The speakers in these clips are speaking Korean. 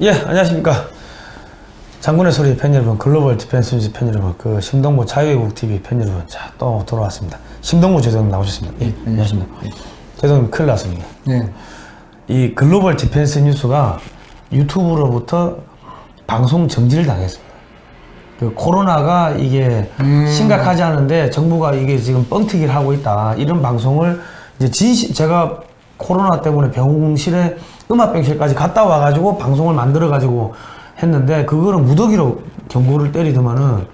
예, 안녕하십니까. 장군의 소리 팬 여러분, 글로벌 디펜스 뉴스 팬 여러분, 그 심동보 자유애국 TV 팬 여러분, 자, 또 돌아왔습니다. 심동보 제독님 나오셨습니다. 예, 안녕하십니까. 제독님 큰일 났습니다. 네. 이 글로벌 디펜스 뉴스가 유튜브로부터 방송 정지를 당했습니다. 그 코로나가 이게 심각하지 않은데 정부가 이게 지금 뻥튀기를 하고 있다. 이런 방송을 이제 진실 제가 코로나 때문에 병실에 음압병실까지 갔다 와가지고 방송을 만들어가지고 했는데 그거는 무더기로 경고를 때리더만은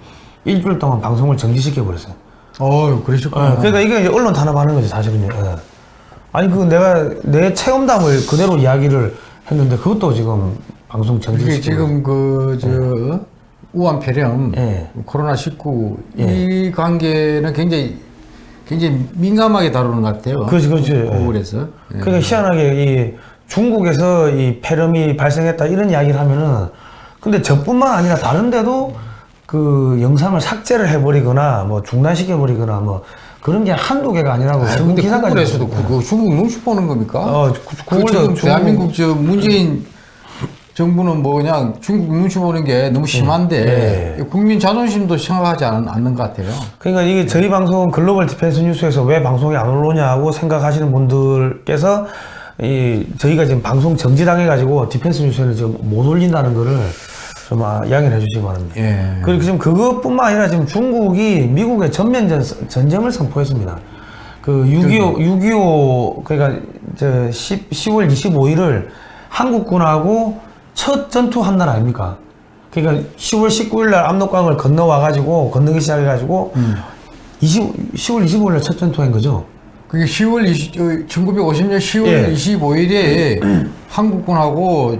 일주일 동안 방송을 정지시켜 버렸어요. 어, 그러셨구나. 어, 그러니까 이게 언론 탄압하는 거지 사실은요. 예. 아니 그 내가 내 체험담을 그대로 이야기를 했는데 그것도 지금 방송 정지시키고 지금 그, 저, 우한 폐렴, 예. 코로나 19, 예. 이 관계는 굉장히, 굉장히 민감하게 다루는 것 같아요. 그렇지, 그렇지. 예. 그러니까 희한하게 이 중국에서 이 폐렴이 발생했다 이런 이야기를 하면은 근데 저뿐만 아니라 다른데도 그 영상을 삭제를 해버리거나 뭐 중단시켜 버리거나 뭐 그런 게 한두 개가 아니라고 아, 중국 근데 기사까지 구글에서도 있어요. 그거 중국 눈치 보는 겁니까? 어, 구- 그 지금 중국- 대한민국 저 문재인 정부는 뭐 그냥 중국 눈치 보는 게 너무 심한데 예. 국민 자존심도 생각하지 않, 않는 것 같아요. 그러니까 이게 저희 방송은 글로벌 디펜스 뉴스에서 왜 방송이 안 올라오냐고 생각하시는 분들께서 이 저희가 지금 방송 정지당해 가지고 디펜스 뉴스에는 지금 못 올린다는 거를 좀 아, 이야기를 해주시기 바랍니다. 예. 그리고 지금 그것뿐만 아니라 지금 중국이 미국에 전면 전, 전쟁을 선포했습니다. 그 6.25, 6.25, 그러니까 저 10, 10월 25일을 한국군하고 첫 전투한 날 아닙니까? 그러니까 10월 19일 날 압록강을 건너와가지고, 건너기 시작해가지고, 20, 10월 25일 날 첫 전투한 거죠? 그게 10월 20, 1950년 10월 예. 25일에 한국군하고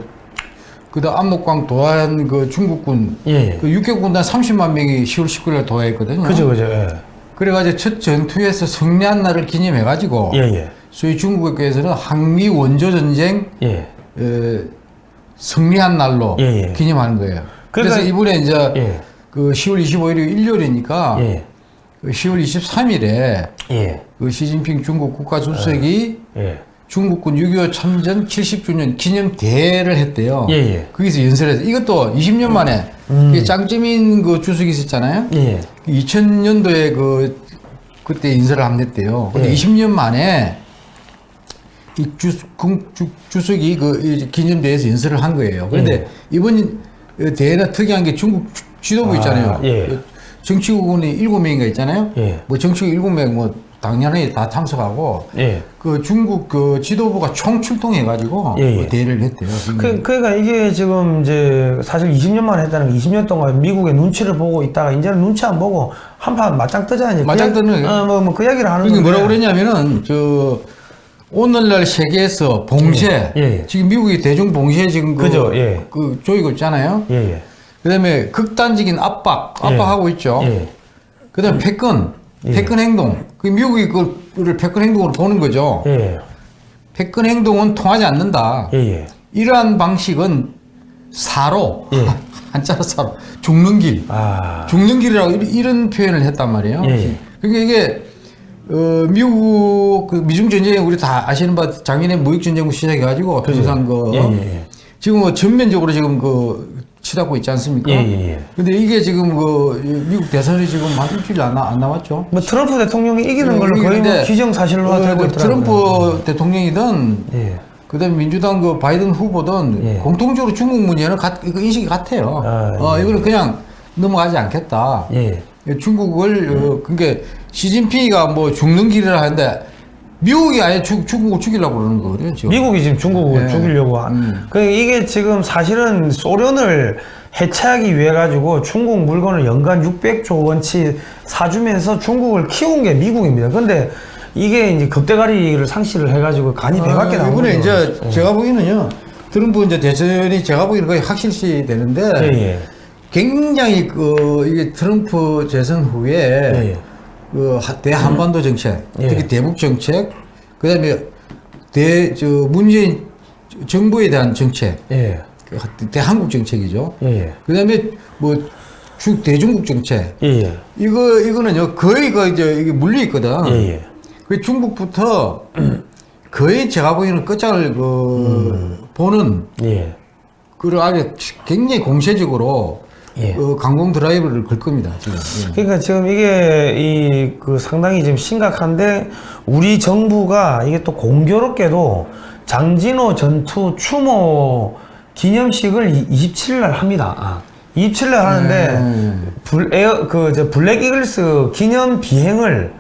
그다음 압록강 도하한 그 중국군 예. 그 육개군단 30만 명이 10월 19일에 도하했거든요. 그죠, 그죠, 예. 그래가지고 첫 전투에서 승리한 날을 기념해가지고 예, 예. 소위 중국에서는 항미 원조 전쟁 예. 에, 승리한 날로 예, 예. 기념하는 거예요. 그래 그러니까- 서 이번에 이제 예. 그 10월 25일이 일요일이니까 예. 그 10월 23일에 예. 그 시진핑 중국 국가주석이 예. 중국군 6.25 참전 70주년 기념 대회를 했대요. 예, 예. 거기서 연설해서 이것도 20년 만에 이게 짱재민 그 주석이 있었잖아요. 예. 2000년도에 그 그때 인사를 안 냈대요. 근데 예. 20년 만에 이 주, 군- 주, 주석이 그이 기념대회에서 연설을 한 거예요. 그런데 이번 대회는 특이한 게 중국 주- 지도부 아, 있잖아요. 예. 그 정치국원이 일곱 명인가 있잖아요. 예. 뭐 정치국 일곱 명 뭐 당연히 다 참석하고 예. 그 중국 그 지도부가 총 출동해 가지고 예, 예. 그 대회를 했대요. 그, 그러니까 이게 지금 이제 사실 20년 만에 했다는 게 20년 동안 미국의 눈치를 보고 있다가 이제는 눈치 안 보고 한 판 맞짱 뜨자 이제 맞짱 뜨는 어, 뭐, 뭐그 이야기를 하는 그게 건데 뭐라고 그랬냐면은 저 오늘날 세계에서 봉쇄 예, 예. 지금 미국이 대중 봉쇄 지금 그, 그죠, 예. 그 조이고 있잖아요. 예, 예. 그다음에 극단적인 압박 예. 압박하고 있죠. 예. 그다음에 패권 예. 패권 행동 그 미국이 그거를 패권 행동으로 보는 거죠. 예. 패권 행동은 통하지 않는다. 예, 예. 이러한 방식은 사로 예. 한자로 사로 죽는 길 아. 죽는 길이라고 이런- 표현을 했단 말이에요. 예, 예. 그러니까 이게 어, 미국 그 미중 전쟁에 우리 다 아시는 바 작년에 무역 전쟁부터 시작해가지고 항상 그 예, 예, 예. 지금 뭐 전면적으로 지금 그 치닫고 있지 않습니까? 예, 예, 예. 근데 이게 지금 그 미국 대선이 지금 한 일주일 안, 나- 안 남았죠. 뭐 트럼프 대통령이 이기는 걸로 거의 뭐 기정사실로 어, 되고 그 있더라고요. 트럼프 대통령이든 예. 그다음에 민주당 그 바이든 후보든 예. 공통적으로 중국 문제는 같, 그 인식이 같아요. 아, 어, 예. 이거는 그냥 넘어가지 않겠다. 예. 중국을 어, 그러니까 시진핑이가 뭐 죽는 길이라 하는데 미국이 아예 중, 중국을 죽이려고 그러는 거거든요. 지금. 미국이 지금 중국을 예. 죽이려고 한. 음. 그 이게 지금 사실은 소련을 해체하기 위해 가지고 중국 물건을 연간 600조 원치 사주면서 중국을 키운 게 미국입니다. 근데 이게 이제 겁대가리를 상실을 해가지고 간이 배밖에 아, 나오는 이번에. 이제 제가 보기에는요. 트럼프 이제 대선이 제가 보기에는 거의 확실시 되는데 예, 예. 굉장히 그 이게 트럼프 재선 후에 예, 예. 그 하- 대한반도 정책, 예. 특히 대북 정책, 그 다음에 대 저 문재인 정부에 대한 정책, 예. 그 대한국 정책이죠. 예, 예. 그다음에 뭐 중 대중국 정책 예, 예. 이거 이거는요 거의 그 이제 이게 물려 있거든. 예, 예. 그 중국부터 거의 제가 보기에는 끝장을 그 보는 예. 그걸 아주 굉장히 공세적으로 예. 어, 강공 드라이브를 걸 겁니다. 지금. 예. 그러니까 지금 이게 이 그 상당히 지금 심각한데 우리 정부가 이게 또 공교롭게도 장진호 전투 추모 기념식을 27일 날 합니다. 아, 27일 날 하는데 음. 불 에어 그저 블랙 이글스 기념 비행을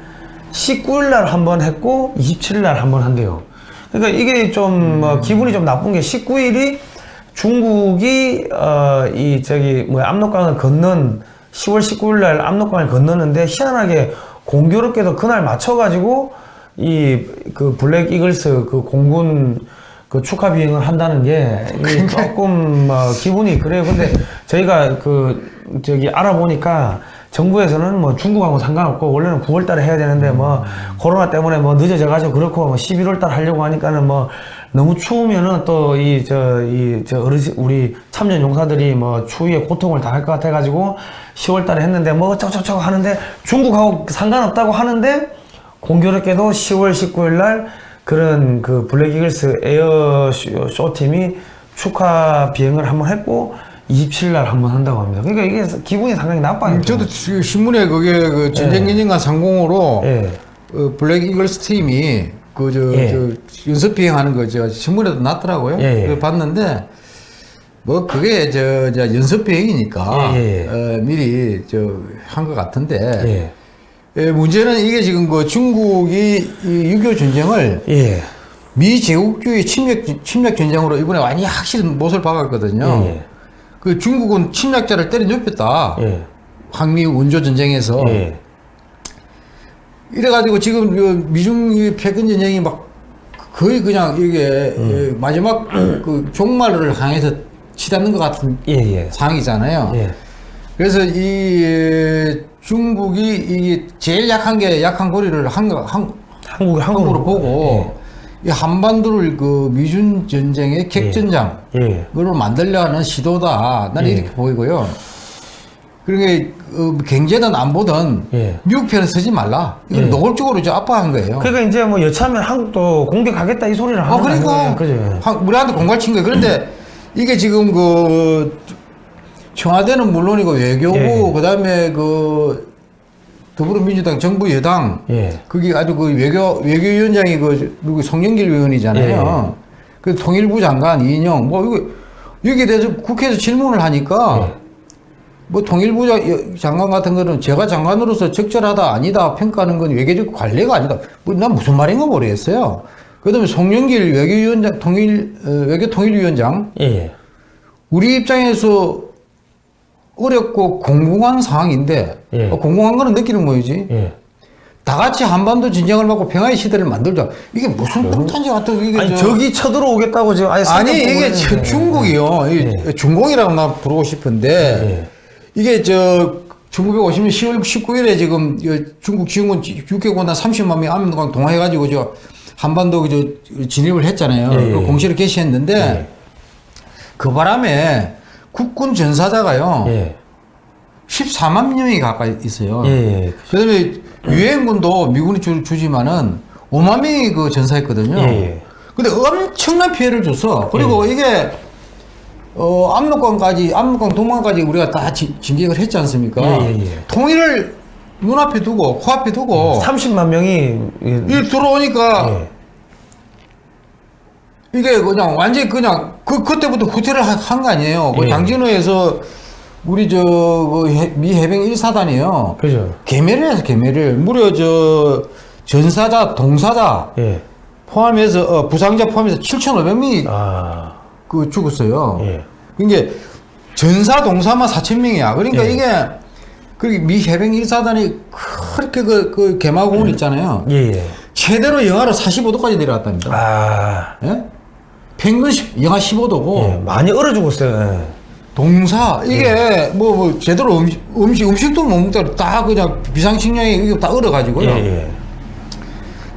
19일 날 한 번 했고 27일 날 한 번 한대요. 그러니까 이게 좀뭐 기분이 좀 나쁜 게 19일이 중국이 어 이 저기 뭐 압록강을 건넌 10월 19일 날 압록강을 건너는데 희한하게 공교롭게도 그날 맞춰 가지고 이 그 블랙 이글스 그 공군 그 축하 비행을 한다는 게 조금 뭐 기분이 그래요. 근데 저희가 그 저기 알아보니까 정부에서는 뭐 중국하고 상관없고 원래는 9월 달에 해야 되는데 뭐 코로나 때문에 뭐 늦어져 가지고 그렇고 뭐 11월 달 하려고 하니까는 뭐 너무 추우면은 또 이 저 이 저 어르신 우리 참전 용사들이 뭐 추위에 고통을 당할 것 같아 가지고 10월 달에 했는데 뭐 어쩌고저쩌고 하는데 중국하고 상관없다고 하는데 공교롭게도 10월 19일 날 그런 그 블랙 이글스 에어 쇼, 쇼 팀이 축하 비행을 한번 했고 27일 날 한번 한다고 합니다. 그러니까 이게 기분이 상당히 나빠요. 음, 저도 지- 신문에 그게 그 전쟁 기념관 상공으로 예. 어, 블랙 이글스 팀이 그저 예. 연습 비행하는 거 제가 신문에도 났더라고요. 예, 예. 그걸 봤는데 뭐 그게 저, 저 연습 비행이니까 예, 예, 예. 어, 미리 저 한 것 같은데 문제는 이게 지금 그 중국이 이6.25 전쟁을 예. 미제국주의 침략 침략 전쟁으로 이번에 완전히 확실히 못을 박았거든요. 예. 그 중국은 침략자를 때려 눕혔다. 예. 항미 원조 전쟁에서 예. 이래가지고 지금 그 미중 이 패권 전쟁이 막 거의 그냥 이게 예, 마지막 그 종말을 향해서 치닫는 것 같은 예. 예. 상황이잖아요. 예. 그래서 이 에, 중국이 이 제일 약한 게 약한 고리를 한, 거- 한, 한국 한국으로 보고 이 한반도를 그 미중 전쟁의 객전장 예. 그걸 만들려는 시도다. 나는 예. 이렇게 보이고요. 그러니까 어, 경제든 안보든 예. 미국 편을 쓰지 말라. 이건 예. 노골적으로 이제 압박한 거예요. 그러니까 이제 뭐 여차하면 한국도 공격하겠다 이 소리를 하는 아, 그러니까 거예요. 그죠? 한- 우리한테 공갈 친 거예요. 그런데 이게 지금 그 청와대는 물론이고 외교부 예. 그다음에 그 더불어민주당 정부 여당 예. 그게 아주 그 외교 외교위원장이 그 누구 송영길 의원이잖아요. 예. 그 통일부 장관 이인영 뭐 이거 여기에 대해서 국회에서 질문을 하니까 예. 뭐 통일부 장관 같은 거는 제가 장관으로서 적절하다 아니다 평가하는 건 외교적 관례가 아니다. 뭐난 무슨 말인가 모르겠어요. 그다음에 송영길 외교위원장 통일 어, 외교 통일위원장 예. 예. 우리 입장에서 어렵고 공공한 상황인데 예. 어, 공공한 거는 느끼는 뭐이지? 예. 다 같이 한반도 진정을 막고 평화의 시대를 만들자. 이게 무슨 똥탄지 같은 이게 아니 저- 적이 쳐들어오겠다고 지금 아예 아니 상대 이게 중국이요. 이 중공이라고 나 부르고 싶은데 이게 저 1950년 10월 19일에 지금 이 중국 지원군 6개국단 30만 명이 압록강 동화해가지고 저 한반도 저 진입을 했잖아요. 예, 예. 그 공시를 개시했는데 예. 그 바람에 국군 전사자가요. 예. 14만 명이 가까이 있어요. 예. 예. 그다음에 유엔군도 미군이 주, 주지만은 5만 명이 그 전사했거든요. 예, 예. 근데 엄청난 피해를 줬어. 그리고 이게 어 압록강까지 압록강 동강까지 우리가 다 진, 진격을 했지 않습니까? 예, 예, 예. 통일을 눈앞에 두고 코앞에 두고 30만 명이 예. 이 들어오니까 예. 이게 그냥 완전히 그냥 그 그때부터 후퇴를 한 거 아니에요. 그 예. 장진호에서 우리 저미 해병 1사단이요. 그죠. 개매를 해서 개매를 무려 저 전사자 동사자 예. 포함해서 어, 부상자 포함해서 7,500명이 아. 그 죽었어요. 예. 그러니까 전사 동사만 4천 명이야. 그러니까 예. 이게 그미 해병 1사단이 그렇게 그, 그 개마공을 있잖아요. 예. 예. 최대로 영하로 45도까지 내려왔답니다. 아. 예? 평균 10, 영하 15도고 예. 많이 얼어 죽었어요. 예. 동사 이게 뭐, 뭐 제대로 음식 음식 음식도 못 먹다 다 그냥 비상식량이 다 얼어 가지고요. 예. 예.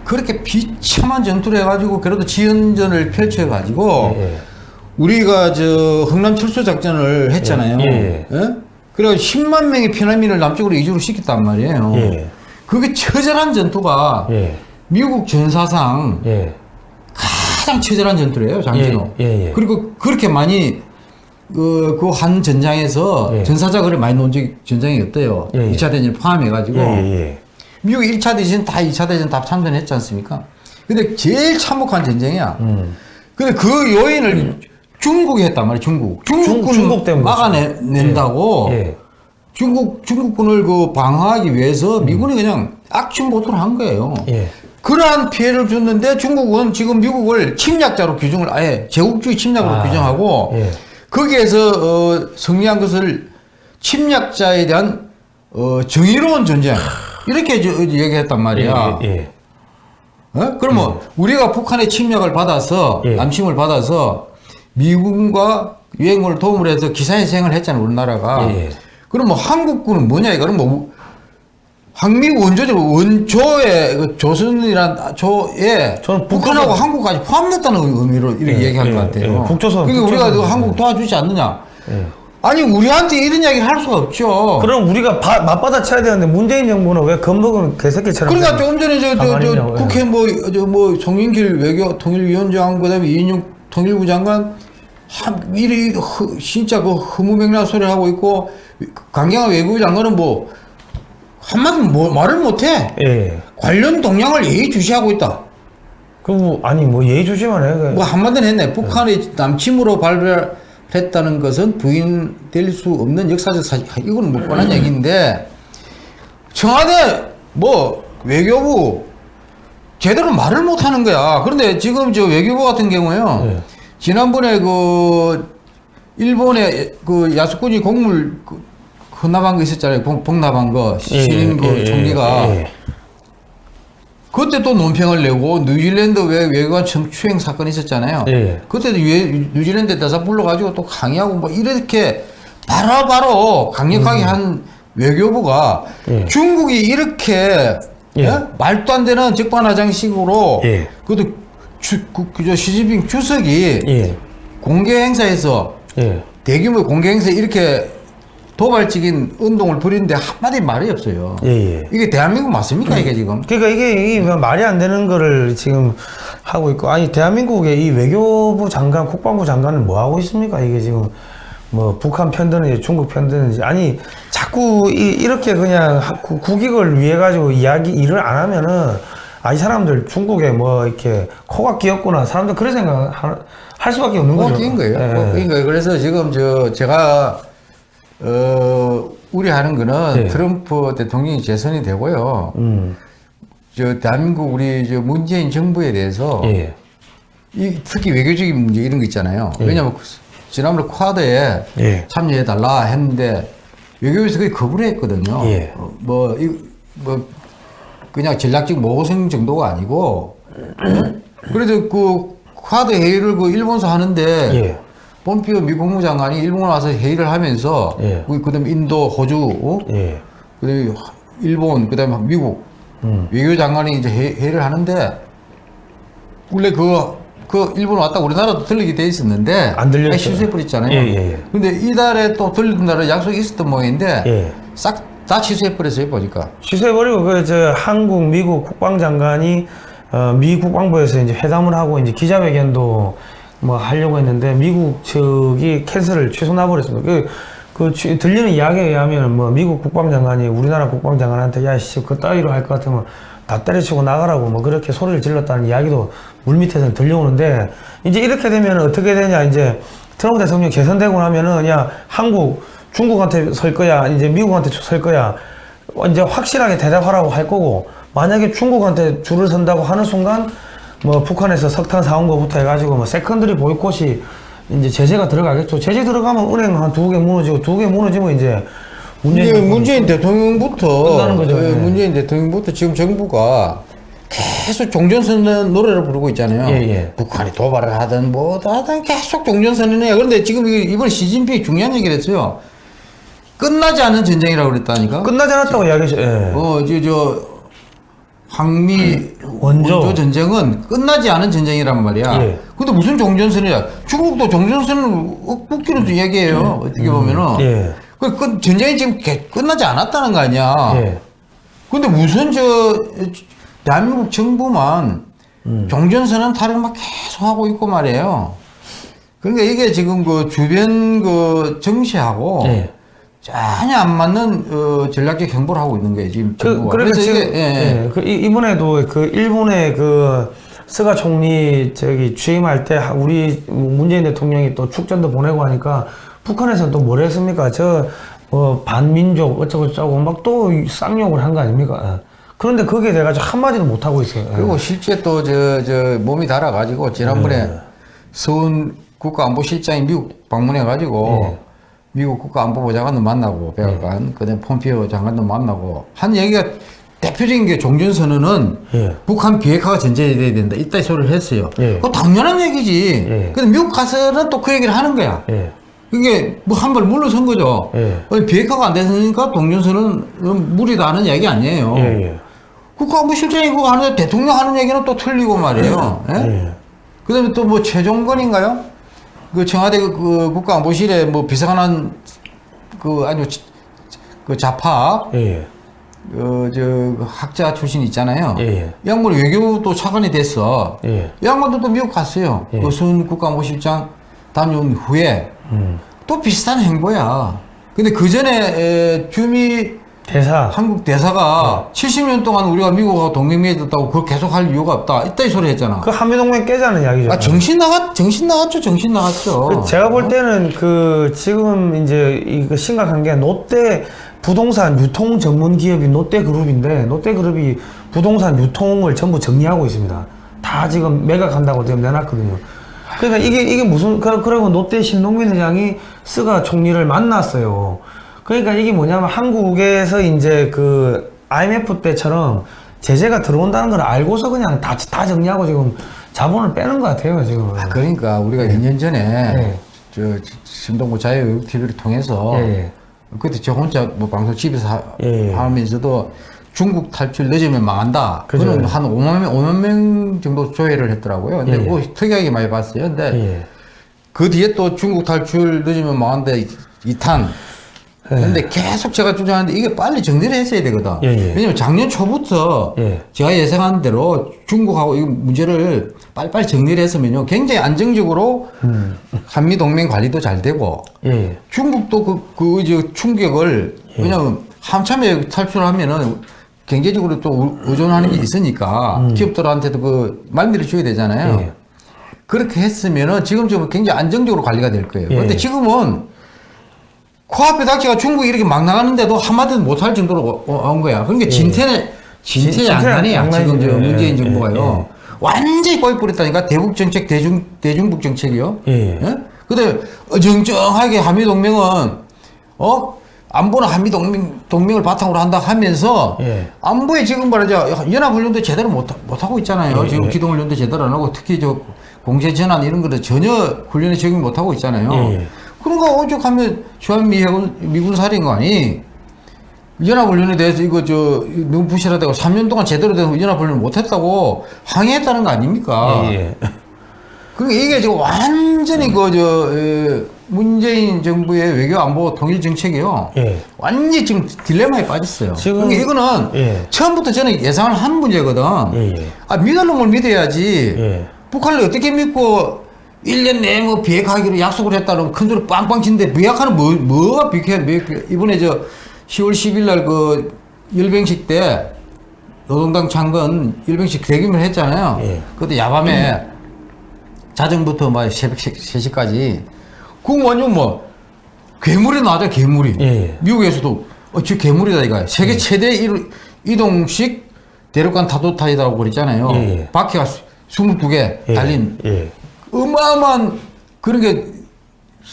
그렇게 비참한 전투를 해가지고 그래도 지연전을 펼쳐가지고 예. 우리가 저 흥남 철수 작전을 했잖아요. 예, 예. 그래서 10만 명의 피난민을 남쪽으로 이주를 시켰단 말이에요. 예. 그게 처절한 전투가 예. 미국 전사상 예. 가장 처절한 전투래요, 장진호. 예. 그리고 그렇게 많이 그, 그한 전장에서 예. 전사자 그래 많이 논 적이 전장이 없대요. 예, 예. 2차 대전을 포함해 가지고. 예, 예, 예. 미국 1차 대전 다 2차 대전 다 참전했지 않습니까? 근데 제일 참혹한 전쟁이야. 음. 근데 그 요인을 중국이 했단 말이야, 중국. 중국군 중국 때문에 막아낸다고 예. 중국, 중국군을 그 방어하기 위해서 미군이 그냥 악취 보도를 한 거예요. 예. 그러한 피해를 줬는데 중국은 지금 미국을 침략자로 규정을 아예 제국주의 침략으로 아, 규정하고 예. 거기에서 어, 승리한 것을 침략자에 대한 어, 정의로운 전쟁 이렇게 저- 얘기했단 말이야. 예, 예. 어? 그러면 우리가 북한의 침략을 받아서 예. 남침을 받아서 미군과 유엔군을 도움을 해서 기사회생을 했잖아요 우리나라가. 예, 예. 그럼 뭐 한국군은 뭐냐 이거 그럼 뭐 항미 원조적 원조의 그 조선이란 조에 저는 북한하고 북조선- 한국까지 포함됐다는 의미로 이렇게 예, 얘기한 예, 것 같아요. 예, 북조선, 그러니까 우리가. 그 한국 도와주지 않느냐? 예. 아니 우리한테 이런 이야기를 할 수가 없죠. 그럼 우리가 바- 맞받아 쳐야 되는데 문재인 정부는 왜 겁먹은 개새끼처럼 그러니까 조금 전에 저, 저, 저 가만히냐고, 예. 국회 뭐, 저, 뭐, 송영길 외교 통일위원장, 그 다음에 이인영 통일부 장관, 한, 미리, 흐, 진짜 그 허무맹랑한 소리를 하고 있고, 강경화 외교부 장관은 뭐, 한마디 뭐, 말을 못해. 예. 관련 동향을 예의주시하고 있다. 그리고 아니 뭐 예의주시만 해. 그- 뭐, 한마디는 했네. 북한의 남침으로 발별했다는 것은 부인될 수 없는 역사적 사실. 이거는 뭐 뻔한 얘기인데, 청와대, 뭐, 외교부, 제대로 말을 못 하는 거야. 그런데 지금 저 외교부 같은 경우에요. 예. 지난번에 그, 일본의 그 야수꾼이 곡물 그 헌납한 거 있었잖아요. 복- 복납한 거. 예, 신임 그 예, 예, 총리가. 예, 예. 그때 또 논평을 내고 뉴질랜드 외, 외교관 성추행 사건이 있었잖아요. 예. 그때도 유- 뉴질랜드 대사 불러가지고 또 강의하고 뭐 이렇게 바로바로 강력하게 한 외교부가 음. 예. 중국이 이렇게 예. 예? 말도 안 되는 적반하장식으로 예. 그것도 주, 그, 그저 시진핑 주석이 예. 공개 행사에서 예. 대규모 공개 행사에 이렇게 도발적인 운동을 벌이는데 한마디 말이 없어요. 예, 예. 이게 대한민국 맞습니까 이게 지금? 그러니까 이게, 이게 뭐 말이 안 되는 거를 지금 하고 있고 아니 대한민국의 이 외교부 장관, 국방부 장관은 뭐 하고 있습니까? 이게 지금 뭐 북한 편드는지 중국 편드는지 아니 자꾸 이, 이렇게 그냥 국익을 위해 가지고 이야기 일을 안 하면은 아 이 사람들 중국에 뭐 이렇게 코가 끼었구나 사람들 그런 생각 하- 할 수밖에 없는 거죠. 꼬인 거예요. 예. 꼬인 거예요. 그래서 지금 저 제가 어 우려하는 거는 예. 트럼프 대통령이 재선이 되고요. 음. 저 대한민국 우리 저 문재인 정부에 대해서 예. 이 특히 외교적인 문제 이런 거 있잖아요. 왜냐하면 지난번에 쿼드에 예. 참여해 달라 했는데 외교부에서 그게 거부를 했거든요. 예. 어, 뭐, 이, 뭐, 그냥 전략적 모성 정도가 아니고, 그래도 그 쿼드 회의를 그 일본서 하는데, 예. 폼피오 미 국무장관이 일본 와서 회의를 하면서, 예. 그 다음에 인도, 호주, 어? 예. 그 다음에 일본, 그 다음에 미국, 음. 외교장관이 이제 회, 회의를 하는데, 원래 그, 그 일본 왔다 우리나라도 들리게 돼 있었는데, 안 들렸어요. 취소해버렸잖아요. 예, 예, 예. 근데 이달에 또 들리는 날에 약속이 있었던 모양인데, 예. 싹다 취소해 버렸어요, 보니까. 취소해 버리고 그 저 한국 미국 국방장관이 어, 미 국방부에서 이제 회담을 하고 이제 기자회견도 뭐 하려고 했는데 미국 측이 캔슬을 취소 놔버렸습니다. 그, 그 취- 들리는 이야기에 의하면 뭐 미국 국방장관이 우리나라 국방장관한테 야씨 그 따위로 할 것 같으면 다 때려치고 나가라고 뭐 그렇게 소리를 질렀다는 이야기도 물밑에서 들려오는데 이제 이렇게 되면 어떻게 되냐 이제 트럼프 대통령 재선되고 나면은 야 한국 중국한테 설 거야 이제 미국한테 설 거야 이제 확실하게 대답하라고 할 거고 만약에 중국한테 줄을 선다고 하는 순간 뭐 북한에서 석탄 사온 거부터 해가지고 뭐 secondary 보이콧이 이제 제재가 들어가겠죠. 제재 들어가면 은행 한 두 개 무너지고 두 개 무너지면 이제 문재인 문재인 대통령부터. 예, 예. 문재인 대통령부터 지금 정부가 계속 종전선언 노래를 부르고 있잖아요. 예, 예. 북한이 도발을 하든 뭐도 하든 계속 종전선언이에요. 그런데 지금 이- 이번 시진핑이 중요한 얘기를 했어요. 끝나지 않은 전쟁이라고 그랬다니까. 끝나지 않았다고 이야기했죠 예. 어, 저, 저, 항미 원조. 원조. 전쟁은 끝나지 않은 전쟁이란 말이야. 예. 근데 무슨 종전선이야? 중국도 종전선을 웃기로도 이야기해요. 어떻게 보면은. 예. 그, 그 전쟁이 지금 개- 끝나지 않았다는 거 아니야. 예. 근데 무슨 저, 대한민국 정부만 종전선언 타령 막 계속 하고 있고 말이에요. 그러니까 이게 지금 그 주변 그 정치하고 예. 전혀 안 맞는 어, 전략적 행보를 하고 있는 거예요 지금 그. 그러니까 그래서 지금 이게, 예, 예. 예, 그 이- 이번에도 그 일본의 그 스가 총리 저기 취임할 때 하- 우리 문재인 대통령이 또 축전도 보내고 하니까 북한에서는 또 뭘 했습니까? 저 뭐 반민족 어쩌고 저쩌고 막 또 쌍욕을 한 거 아닙니까? 예. 그런데 거기에 대해 가지고 한마디도 못 하고 있어요. 예. 그리고 실제 또 저 저 몸이 달아가지고 지난번에 네. 서훈 국가안보실장이 미국 방문해가지고 네. 미국 국가안보보좌관도 만나고 백악관 그다음 폼피오 장관도 만나고 한 얘기가 대표적인 게 종전선언은 예. 북한 비핵화가 전제돼야 된다 이따 소리를 했어요. 예. 그거 당연한 얘기지. 예. 근데 미국 가서는 또 그 얘기를 하는 거야. 예. 이게 뭐 한 발 물러선 거죠. 예. 아니, 비핵화가 안 됐으니까 동전선은 무리다는 얘기 아니에요. 예, 예. 국가안보실장이 그거 하는데 대통령 하는 얘기는 또 틀리고 말이에요. 예? 예. 그 다음에 또 뭐 최종건인가요? 그 청와대 그, 그 국가안보실에 뭐 비서관한 그 아주 지- 그 좌파 예. 그저 그 학자 출신 있잖아요. 예. 이 양반 외교부 차관이 됐어. 예. 이 양반도 또 미국 갔어요. 예. 그순 국가안보실장 다녀온 후에 음. 또 비슷한 행보야. 근데 그 전에 주미 대사. 한국 대사가 70년 동안 우리가 미국하고 동맹 맺었다고 그걸 계속 할 이유가 없다. 이따 이 소리 했잖아. 그 한미동맹 깨자는 이야기죠. 아, 정신 나갔, 정신 나갔죠, 정신 나갔죠. 그 제가 볼 때는 그 지금 이제 이거 심각한 게 롯데 부동산 유통 전문 기업인 롯데그룹인데 롯데그룹이 부동산 유통을 전부 정리하고 있습니다. 다 지금 매각한다고 지금 내놨거든요. 그러니까 이게 이게 무슨 그러- 그러고 롯데 신동민 회장이 스가 총리를 만났어요. 그러니까 이게 뭐냐면 한국에서 이제 그 IMF 때처럼 제재가 들어온다는 걸 알고서 그냥 다, 다 정리하고 지금 자본을 빼는 것 같아요 지금. 아, 그러니까 우리가 2년 전에 네. 저 신동구 자유외국 TV를 통해서 예, 예. 그때 저 혼자 뭐 방송 집에서 하, 예, 예. 하면서도 중국 탈출 늦으면 망한다. 그죠. 그는 한 5만 명, 5만 명 정도 조회를 했더라고요. 근데 예, 예. 그거 특이하게 많이 봤어요. 근데 예. 그 뒤에 또 중국 탈출 늦으면 망한다 2탄. 예. 근데 계속 제가 주장하는데 이게 빨리 정리를 했어야 되거든. 예, 예. 왜냐면 작년 초부터 예. 제가 예상한 대로 중국하고 이 문제를 빨리빨리 정리를 했으면요. 굉장히 안정적으로 음. 한미 동맹 관리도 잘 되고 예. 중국도 그, 그, 이제 충격을, 예. 왜냐면 한참에 탈출하면은 경제적으로 또 의- 의존하는 게 있으니까 기업들한테도 그 말미를 줘야 되잖아요. 음. 예. 그렇게 했으면은 지금쯤은 굉장히 안정적으로 관리가 될 거예요. 예. 근데 지금은 코앞에 닥치가 중국이 이렇게 막 나가는데도 한마디도 못할 정도로 어- 온 거야. 그러니까 진퇴는 진퇴 진- 양난이야. 지금 저 양난이죠. 문재인 예, 정부가요. 완전히 꼬이 뿌렸다니까 대북 정책 대중 대중북 정책이요. 예. 근데 어정쩡하게 한미 동맹은 어 안보는 한미 동맹 동맹을 바탕으로 한다 하면서 예. 안보에 지금 말하자 연합 훈련도 제대로 못 못 하고 있잖아요. 예, 지금 예. 기동 훈련도 제대로 안 하고 특히 저 공세 전환 이런 거를 전혀 훈련에 적용 못 하고 있잖아요. 예, 예. 그런가 오죽하면 주한미 해군 미군 사령관이 연합훈련에 대해서 이거 저 부실하다고 3년 동안 제대로 된 연합훈련을 못했다고 항의했다는 거 아닙니까? 예, 예. 그러니까 이게 지금 완전히 그 저 문재인 정부의 외교 안보 통일 정책이요. 예. 완전히 지금 딜레마에 빠졌어요. 지금- 그러니까 이거는 예. 처음부터 저는 예상을 한 문제거든. 예, 예. 아 믿을 놈을 믿어야지. 예. 북한을 어떻게 믿고 1년 내에 뭐 비핵화하기로 약속을 했다는 큰 소리 빵빵 치는데 비핵화는 뭐, 뭐가 비핵화, 비핵화. 이번에 저 10월 10일 날 그 열병식 때 노동당 창건 열병식 대규모 했잖아요. 예. 그때 야밤에 자정부터 막 새벽 3시까지 완전 뭐 괴물이 나죠 괴물이. 예, 예. 미국에서도 어, 저 괴물이다 이거. 세계 최대 일- 이동식 대륙간 타도타이다라고 그랬잖아요. 예, 예. 바퀴가 22개 예. 달린 예. 어마어마한 그런 게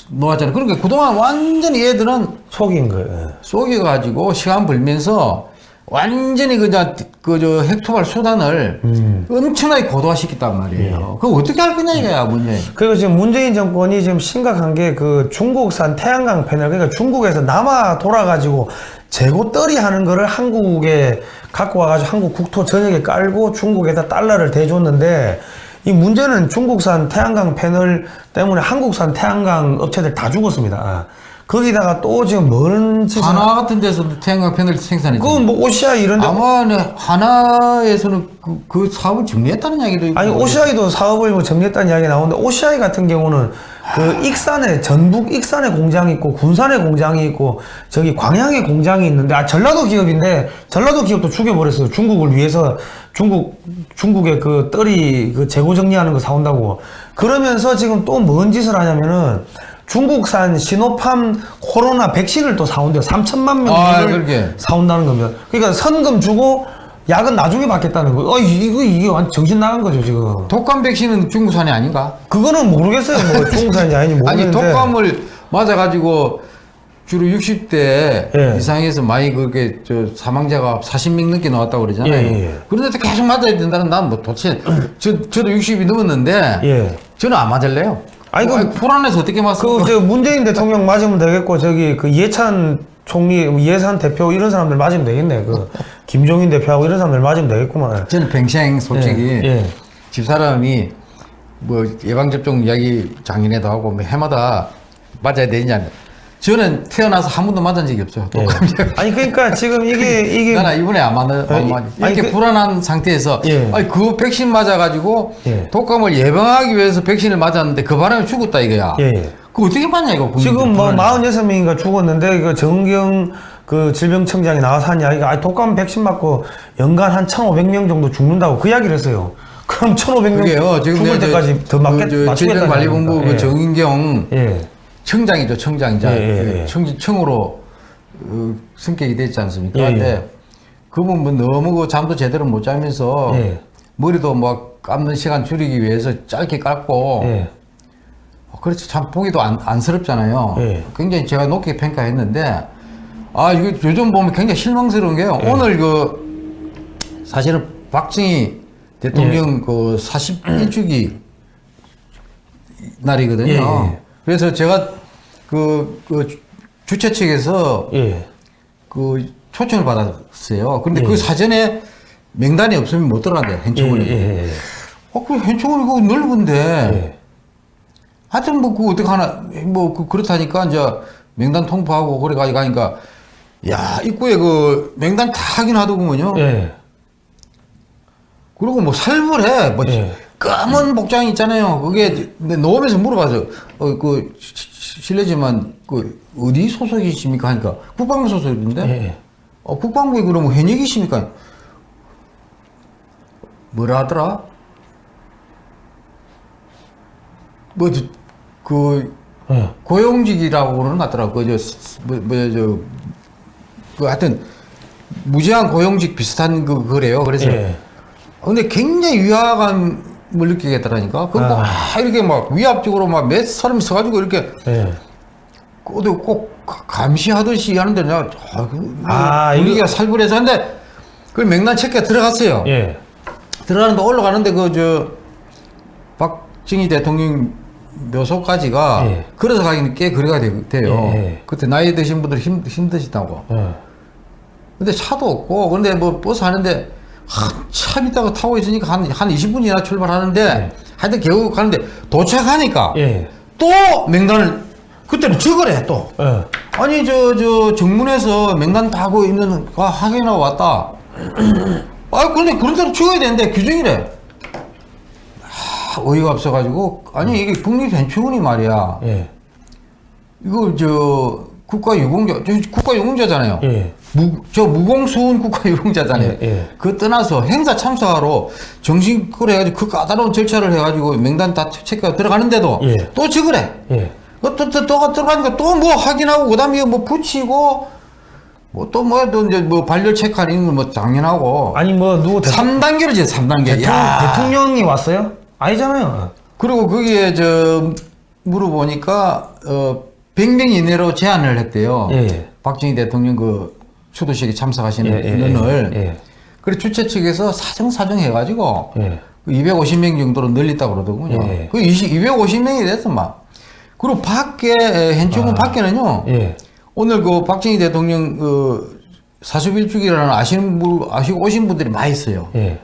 놓았잖아요. 그러니까 그동안 완전히 얘들은 속인 거예요. 속여가지고 시간 벌면서 완전히 그저 그저 핵토발 수단을 음. 엄청나게 고도화시켰단 말이에요. 그거 어떻게 할 거냐 이거야 문제. 그리고 지금 문재인 정권이 지금 심각한 게 그 중국산 태양광 패널 그러니까 중국에서 남아 돌아가지고 재고 떨이 하는 거를 한국에 갖고 와가지고 한국 국토 전역에 깔고 중국에다 달러를 대줬는데 이 문제는 중국산 태양광 패널 때문에 한국산 태양광 업체들 다 죽었습니다. 거기다가 또 지금 먼 하나 같은 데서도 태양광 패널 생산했죠. 그건 뭐 오시아 이런 데 아마 네, 하나에서는 그, 그 사업을 정리했다는 이야기도 있고. 아니 오시아이도 사업을 뭐 정리했다는 이야기 나오는데 오시아이 같은 경우는 그 익산에 전북 익산에 공장이 있고 군산에 공장이 있고 저기 광양에 공장이 있는데 아 전라도 기업인데 전라도 기업도 죽여버렸어요 중국을 위해서 중국 중국의 그 떨이 그 재고 정리하는 거 사온다고 그러면서 지금 또 뭔 짓을 하냐면은 중국산 시노팜 코로나 백신을 또 사온대요 3천만 아, 명을 그렇게. 사온다는 거면 그러니까 선금 주고 약은 나중에 받겠다는 거. 어 이거 이게 완전 정신 나간 거죠 지금. 독감 백신은 중국산이 아닌가? 그거는 모르겠어요. 뭐 중국산인지 아닌지 아니 모르겠는데. 독감을 맞아가지고 주로 60대 예. 이상에서 많이 그렇게 저 사망자가 40명 넘게 나왔다고 그러잖아요. 예, 예. 그런데도 계속 맞아야 된다는 난 뭐 도대체 저 저도 60이 넘었는데 예. 저는 안 맞을래요. 아니, 아니 그- 그 불안해서 어떻게 맞습니 그저 문재인 대통령 맞으면 되겠고 저기 그 이해찬 총리, 이해찬 대표 이런 사람들 맞으면 되겠네. 그 김종인 대표하고 이런 사람들 맞으면 되겠구만. 저는 뱅생 솔직히 예, 예. 집사람이 뭐 예방접종 이야기 작년에도 하고 뭐 해마다 맞아야 되냐. 저는 태어나서 한 번도 맞은 적이 없어요. 예. 독감 아니 그러니까 지금 이게 이게 나는 이번에 안 맞는 안 맞. 이렇게 그- 불안한 상태에서 예. 아니 그 백신 맞아가지고 예. 독감을 예방하기 위해서 백신을 맞았는데 그 바람에 죽었다 이거야. 그 어떻게 맞냐 이거. 지금 뭐 불안해서. 46명인가 죽었는데 그 정경 그 질병청장이 나와서 한 이야기가 아니 독감 백신 맞고 연간 한 1,500명 정도 죽는다고 그 이야기를 했어요. 그럼 1,500명 그게요. 지금 죽을 때까지 더 맞겠 그, 맞추겠다는 질병관리본부? 그 예. 정인경 예. 청장이죠, 청장자. 예, 예, 예. 청, 청으로 어, 승격이 됐지 않습니까? 예, 예. 근데 그분 뭐 너무 그 잠도 제대로 못 자면서 예. 머리도 뭐 감는 시간 줄이기 위해서 짧게 깎고 예. 어, 그렇지 참 보기도 안, 안쓰럽잖아요. 예. 굉장히 제가 높게 평가했는데 아 이거 요즘 보면 굉장히 실망스러운 게요. 예. 오늘 그 사실은 박정희 대통령 예. 그 41주기 날이거든요. 그래서 제가 그, 그 주- 주최 측에서 예. 그 초청을 받았어요. 근데 예. 그 사전에 명단이 없으면 못 들어간대요. 예. hench원이. 예. 예. 어, 그 hench원 이거 넓은데. 예. 하여튼 뭐, 그, 어떻게 하나, 뭐, 그, 그렇다니까, 이제, 명단 통보하고, 그래가지고 가니까, 야, 입구에 그, 명단 다 확인하더구먼요. 예. 그리고 뭐, 살벌해. 뭐, 예. 검은 복장 있잖아요. 그게, 내 놓으면서 물어봐서, 어, 그, 실례지만, 그, 어디 소속이십니까? 하니까, 국방부 소속인데, 예. 어, 국방부에 그러면 현역이십니까? 뭐라 하더라? 뭐, 저, 그, 예. 고용직이라고 그러는 것 같더라고. 그, 저, 스- 뭐, 뭐, 저, 그, 하여튼, 무제한 고용직 비슷한 그, 그래요. 그래서. 예. 근데 굉장히 위화감 을 느끼겠더라니까. 그, 뭐, 아. 아, 이렇게 막 위압적으로 막 몇 사람이 서가지고 이렇게 예. 꼭, 꼭 감시하듯이 하는데 내가, 아, 그, 아, 분위기가 살벌해서 하는데, 그 명단 체크가 들어갔어요. 예. 들어가는데 올라가는데 그, 저, 박정희 대통령 묘소까지가 예. 걸어서 가기는 꽤 거리가 되, 돼요. 예, 예. 그때 나이 드신 분들 힘, 힘드시다고. 예. 근데 차도 없고, 근데 뭐 버스 하는데 한참 있다가 타고 있으니까 한, 한 20분이나 출발하는데 하여튼 겨우 가는데 도착하니까 예. 또 명단을 그때는 적으래 또. 예. 아니 저 저 정문에서 명단 다 하고 있는 거 확인하고 왔다. 아 근데 그런 대로 찍어야 되는데 규정이래. 아, 어이가 없어가지고 아니 이게 국립현충원이 말이야. 예. 이거 저 국가유공자 저 국가유공자잖아요. 예. 무, 저 무공수훈 국가유공자잖아요. 예, 예. 그 떠나서 행사 참석하러 정신껏 해가지고 그 까다로운 절차를 해가지고 명단 다 체크가 들어가는데도 예. 또 적으래. 예. 또, 또, 또, 또 들어가니까 또 뭐 확인하고, 그 다음에 뭐 붙이고, 뭐 또 뭐, 또 이제 뭐 발열 체크하는 건뭐 당연하고. 아니 뭐 누구 대통령, 3단계로지, 3단계. 대통령, 야 대통령이 왔어요? 아니잖아요. 그리고 거기에 저, 물어보니까, 어, 100명 이내로 제한을 했대요. 예. 박정희 대통령 그 추도식에 참석하시는 예, 예, 인원을. 예, 예. 그래 주최 측에서 사정사정 해가지고, 예. 250명 정도로 늘렸다고 그러더군요. 예. 그 20, 250명이 됐어, 막. 그리고 밖에, hench원 밖에는요. 예. 오늘 그 박정희 대통령 그 41주기라는 아시는 분, 아시고 오신 분들이 많이 있어요. 예.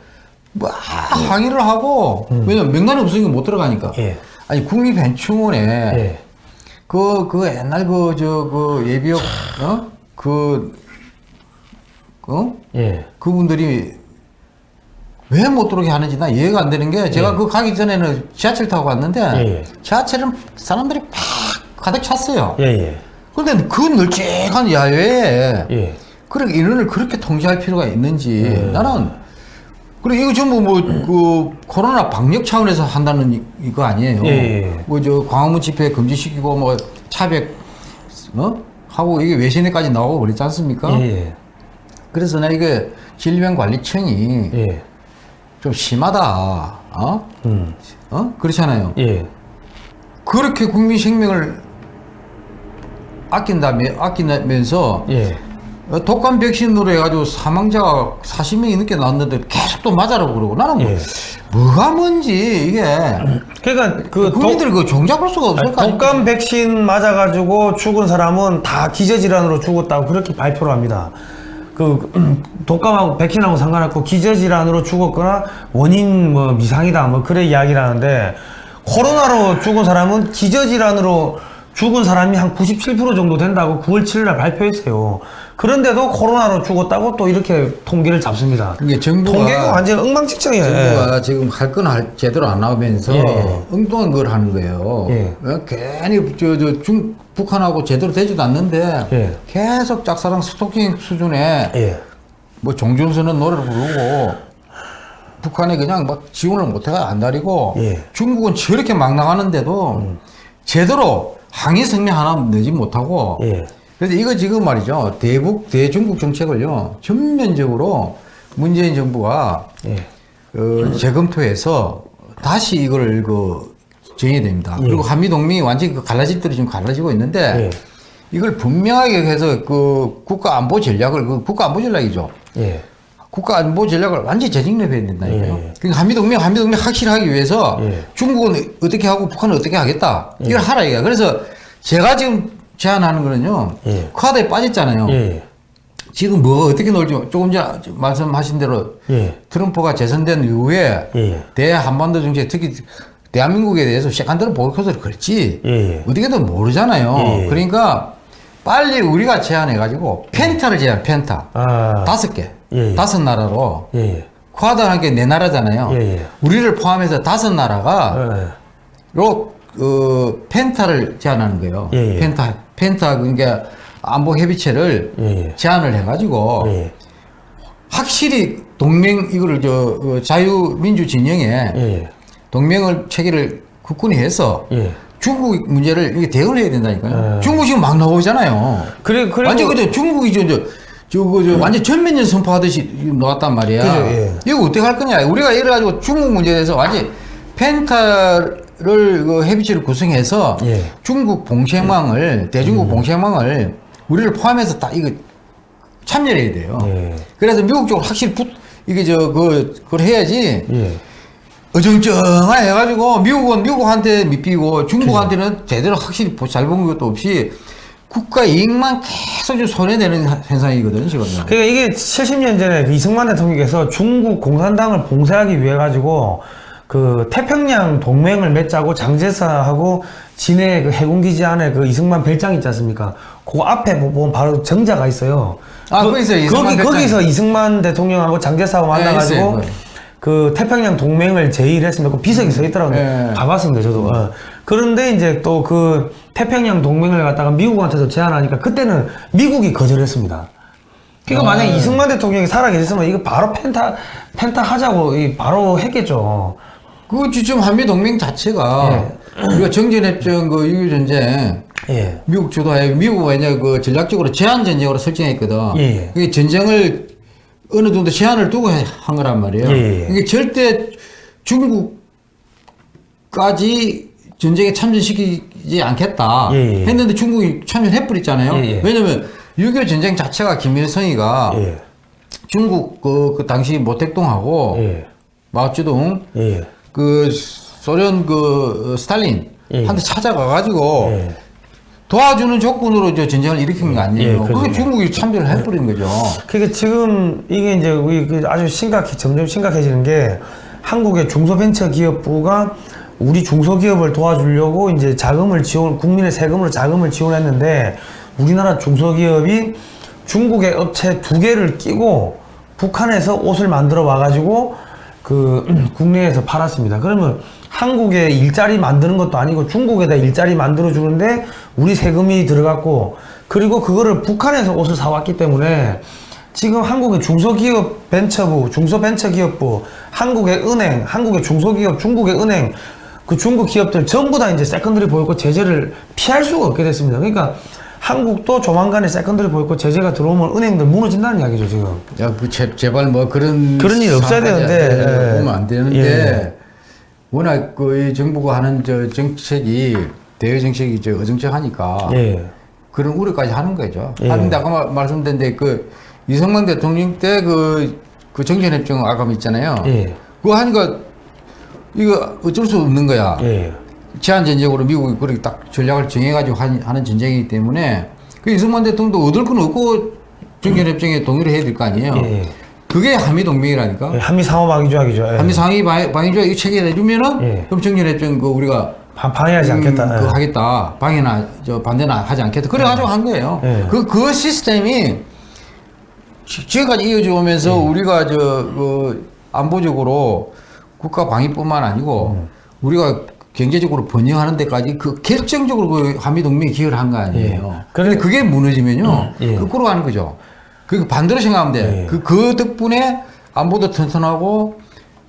뭐 항의를 하고, 왜냐면 명단이 없으니까 못 들어가니까. 예. 아니, 국립현충원에 예. 그, 그 옛날 그, 저, 그 예비역, 어? 그, 어? 예. 그분들이 왜 못 들어오게 하는지 나 이해가 안 되는 게 제가 그 가기 전에는 지하철 타고 갔는데 예. 지하철은 사람들이 팍 가득 찼어요. 예, 예. 그런데 그 널찍한 야외에 예. 그렇게 인원을 그렇게 통제할 필요가 있는지 나는 그리고 이거 전부 뭐그 코로나 방역 차원에서 한다는 이- 이거 아니에요. 예, 예. 뭐저 광화문 집회 금지시키고 뭐 차백 어 하고 이게 외신에까지 나오고 그랬지 않습니까? 예. 그래서 나 이게 질병관리청이 예. 좀 심하다. 어? 음. 어? 그렇잖아요. 예. 그렇게 국민 생명을 아낀다며 아끼면서 예. 어, 독감 백신으로 해가지고 사망자가 40명이 넘게 나왔는데 계속 또 맞아라고 그러고 나는 뭐, 예. 뭐가 뭔지 이게 그러니까 그 국민들이 그 종잡을 수가 없을 거? 독감 백신 맞아가지고 죽은 사람은 다 기저질환으로 죽었다고 그렇게 발표를 합니다. 그 음, 독감하고 백신하고 상관없고 기저질환으로 죽었거나 원인 뭐 미상이다 뭐 그래 이야기를 하는데 코로나로 죽은 사람은 기저질환으로 죽은 사람이 한 97% 정도 된다고 9월 7일날 발표했어요. 그런데도 코로나로 죽었다고 또 이렇게 통계를 잡습니다. 이게 정부가- 통계가 완전 엉망진창이에요. 정부가 지금 할건 할, 제대로 안 나오면서 예. 엉뚱한 걸 하는 거예요. 예. 어, 괜히 저, 저 중, 북한하고 제대로 되지도 않는데 예. 계속 짝사랑 스토킹 수준의 예. 뭐 종전선언 노래를 부르고 북한에 그냥 막 지원을 못해가 안달이고 예. 중국은 저렇게 막 나가는데도 제대로 항의 성명 하나 내지 못하고 예. 그래서 이거 지금 말이죠 대북 대중국 정책을요 전면적으로 문재인 정부가 예. 어, 재검토해서 다시 이걸 그 정해야 됩니다. 예. 그리고 한미 동맹이 완전히 그 갈라집들이 지금 갈라지고 있는데 예. 이걸 분명하게 해서 그 국가 안보 전략을 그 국가 안보 전략이죠. 예. 국가 안보 전략을 완전히 재정립해야 된다니까요. 예. 그러니까 한미동맹, 한미동맹 확실하기 위해서 예. 중국은 어떻게 하고 북한은 어떻게 하겠다. 이걸 하라 이거야. 그래서 제가 지금 제안하는 거는요. 예. 쿼드에 빠졌잖아요. 예. 지금 뭐 어떻게 놀지 조금 전에 말씀하신 대로 예. 트럼프가 재선된 이후에 예. 대한반도 정책 특히 대한민국에 대해서 시간대로 보이콧을 걸지 예. 어떻게든 모르잖아요. 예. 그러니까 빨리 우리가 제안해가지고 펜타를 제안 펜타 아. 다섯 개 예, 예. 다섯 나라로 예, 예. 쿼드한 게 네 나라잖아요. 예, 예. 우리를 포함해서 다섯 나라가 예, 로 어, 펜타를 제안하는 거예요. 예, 예. 펜타 펜타 그러니까 안보 협의체를 예, 예. 제안을 해가지고 예, 확실히 동맹 이거를 저 어, 자유민주 진영에 예, 동맹을 체계를 굳건히 해서 예. 중국 문제를 이게 대응을 해야 된다니까요. 예. 중국 지금 막 나오잖아요. 그래, 그리고. 완전 그저 중국이 저, 저, 저거 저 완전 전면전 선포하듯이 나왔단 말이야. 그죠, 예. 이거 어떻게 할 거냐. 우리가 이래 가지고 중국 문제에 대해서 완전 펜타를 그 협의체를 구성해서 예. 중국 봉쇄망을 대중국 봉쇄망을 우리를 포함해서 다 이거 참여를 해야 돼요. 예. 그래서 미국 쪽으로 확실히 붙 이게 저 그 그걸 해야지 예. 어정쩡하 해가지고 미국은 미국한테 밑비고 중국한테는 제대로 확실히 잘 본 것도 없이 국가 이익만 계속 좀 손해되는 현상이거든요 지금. 그러니까 이게 70년 전에 그 이승만 대통령께서 중국 공산당을 봉쇄하기 위해 가지고 그 태평양 동맹을 맺자고 장제사하고 진해 그 해군기지 안에 그 이승만 별장 있지 않습니까? 그 앞에 보면 바로 정자가 있어요. 아, 거기 있어요, 이승만 거기. 거기서 이승만 대통령하고 장제사하고 네, 만나가지고 있어요, 그 태평양 동맹을 제의를 했습니다. 그 비석이 서 있더라고요. 네. 가봤습니다, 저도. 어. 그런데 이제 또 그 태평양 동맹을 갖다가 미국한테서 제안하니까 그때는 미국이 거절했습니다. 그러니까 아. 만약에 이승만 대통령이 살아계셨으면 이거 바로 펜타, 펜타 하자고 이 바로 했겠죠. 그 지금 한미 동맹 자체가 우리가 정전협정 그 유교 전쟁 예. 미국 주도하에 미국 왜냐 그 전략적으로 제한 전쟁으로 설정했거든. 예, 예. 그게 전쟁을 어느 정도 제한을 두고 해- 한 거란 말이에요. 예, 예. 이게 절대 중국까지 전쟁에 참전시키지 않겠다 예, 예. 했는데 중국이 참전해버렸잖아요. 예, 예. 왜냐면 6.25 전쟁 자체가 김일성이가 예. 중국 그, 그 당시 모택동하고 예. 마오쩌둥 예. 그 소련 그 스탈린 예. 한테 찾아가가지고 예. 도와주는 조건으로 저 전쟁을 일으킨 거 아니에요. 예, 그게. 중국이 참전을 해버린 거죠. 그러니까 지금 이게 이제 우리 그 아주 심각해 점점 심각해지는 게 한국의 중소벤처기업부가 우리 중소기업을 도와주려고 이제 자금을 지원, 국민의 세금으로 자금을 지원했는데 우리나라 중소기업이 중국의 업체 두 개를 끼고 북한에서 옷을 만들어 와가지고 그 국내에서 팔았습니다. 그러면 한국에 일자리 만드는 것도 아니고 중국에다 일자리 만들어 주는데 우리 세금이 들어갔고 그리고 그거를 북한에서 옷을 사왔기 때문에 지금 한국의 중소기업 벤처부, 중소벤처기업부, 한국의 은행, 한국의 중소기업, 중국의 은행, 그 중국 기업들 전부 다 이제 secondary 보이콧 제재를 피할 수가 없게 됐습니다. 그러니까 한국도 조만간에 secondary 보이콧 제재가 들어오면 은행들 무너진다는 이야기죠, 지금. 야, 그 제, 제발 뭐 그런 그런 일이 없어야 되는데, 예. 보면 안 되는데 예. 워낙 그이 정부가 하는 저 정책이 대외 정책이 저 어정쩡하니까 예. 그런 우려까지 하는 거죠. 예. 하는데 아까 말- 말씀드렸는데 그 이승만 대통령 때 그 그 정전협정 아감 있잖아요. 예. 그거 하니까 이거 어쩔 수 없는 거야. 예. 제한 전쟁으로 미국이 그렇게 딱 전략을 정해가지고 한- 하는 전쟁이기 때문에 그 이승만 대통령도 얻을 건 없고 정전협정에 동의를 해야 될 거 아니에요. 예. 그게 한미 동맹이라니까. 예, 한미 상호 방위 조약이죠. 예. 한미 상위 방- 방위조약 이거 체결해주면은 예. 그럼 정전협정 그 우리가 방- 방해하지 음, 않겠다. 예. 하겠다. 방해나 저 반대나 하지 않겠다. 그래가지고 한 거예요. 예. 그, 그 시스템이 지- 지금까지 이어져 오면서 예. 우리가 저, 그, 안보적으로 국가 방위뿐만 아니고 음. 우리가 경제적으로 번영하는 데까지 그 결정적으로 그 한미동맹이 기여를 한 거 아니에요. 예. 그런데 그게 무너지면요. 예. 거꾸로 가는 거죠. 그 반대로 생각하면 돼. 예. 그, 그 덕분에 안보도 튼튼하고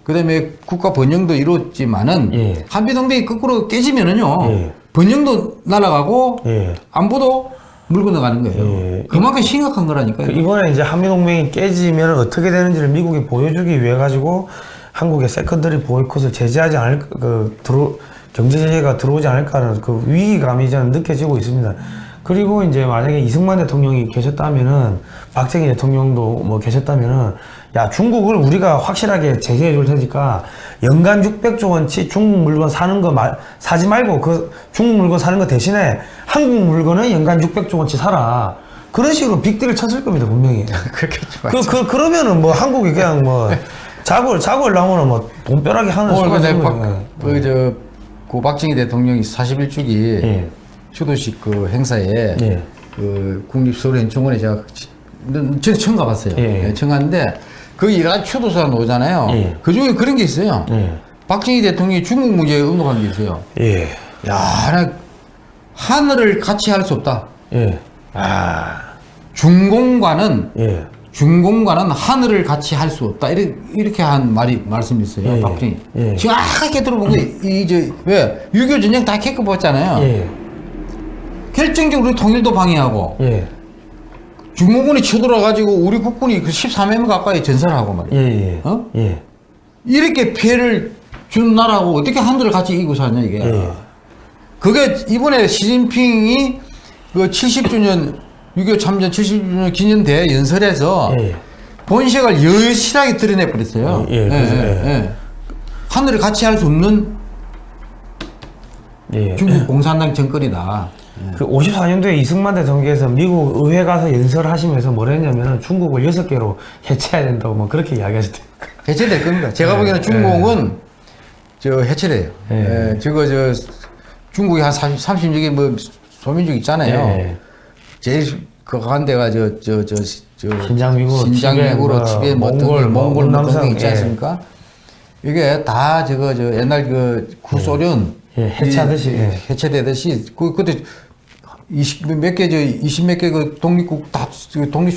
그다음에 국가 번영도 이루어지만은 예. 한미동맹이 거꾸로 깨지면은요. 예. 번영도 날아가고 예. 안보도 물 건너가는 거예요. 예. 그만큼 심각한 거라니까요. 그 이번에 이제 한미동맹이 깨지면 어떻게 되는지를 미국이 보여주기 위해 가지고 한국의 secondary 보이콧을 제재하지 않을 그 들어 경제 제재가 들어오지 않을까라는 그 위기감이 저는 느껴지고 있습니다. 그리고 이제 만약에 이승만 대통령이 계셨다면은 박정희 대통령도 뭐 계셨다면은 야 중국을 우리가 확실하게 제재해 줄 테니까 연간 600조 원치 중국 물건 사는 거 말, 사지 말고 그 중국 물건 사는 거 대신에 한국 물건은 연간 600조 원치 사라. 그런 식으로 빅딜을 쳤을 겁니다 분명히. 그렇겠죠. 그, 그 그러면은 뭐 한국이 그냥 뭐 자골 자골 나오면 뭐 돈벼락이 하는 수가 있는 박, 거예요. 그저 고 박정희 대통령이 41주기 예. 추도식 그 행사에 예. 그 국립서울연충원에 제가 치- 저는 처음 가봤어요. 예. 예, 처음 갔는데 거기 여러 가지 추도사가 나오잖아요. 예. 그 중에 그런 게 있어요. 예. 박정희 대통령이 중국 문제에 언급한 게 있어요. 예. 야, 나 하늘을 같이 할 수 없다. 예. 아. 중공과는 예. 중공과는 하늘을 같이 할 수 없다. 이렇게, 이렇게 한 말이 말씀이 있어요. 예, 박정희. 예. 정확하게 들어본 게 이제 왜6.25 전쟁 다 겪어봤잖아요. 예. 결정적으로 통일도 방해하고 예. 중공군이 쳐들어가지고 우리 국군이 그 13명 가까이 전사하고 예. 말이에요. 예. 어? 예. 이렇게 피해를 준 나라하고 어떻게 하늘을 같이 이기고 사냐 이게. 예. 그게 이번에 시진핑이 그 70주년 6.25 참전 70주년 기념대 연설에서 예. 본색을 여실하게 드러내 버렸어요. 예, 예, 그죠, 예. 하늘을 같이 할 수 없는 예. 중국 공산당 정권이다. 그 54년도에 이승만 대통령께서 미국 의회 가서 연설을 하시면서 뭐라 했냐면은 중국을 여섯 개로 해체해야 된다고 뭐 그렇게 이야기하셨대요. 해체될 겁니다. 제가 보기에는 중국은 저 해체돼요. 예. 예, 저거 저 중국이 한 30, 36개 뭐 소민족 있잖아요. 예. 제일 그한 데가 저 저 저 저 신장 위구르, 신장 티베트, 위구르, 뭐뭐 몽골, 몽골, 뭐 등등 있지 예. 않습니까? 이게 다 저거 저 옛날 그 구소련 예, 해체하듯이, 이- 예. 해체되듯이 그 그때 20몇 개 저 20몇 개 그 독립국 다그 독립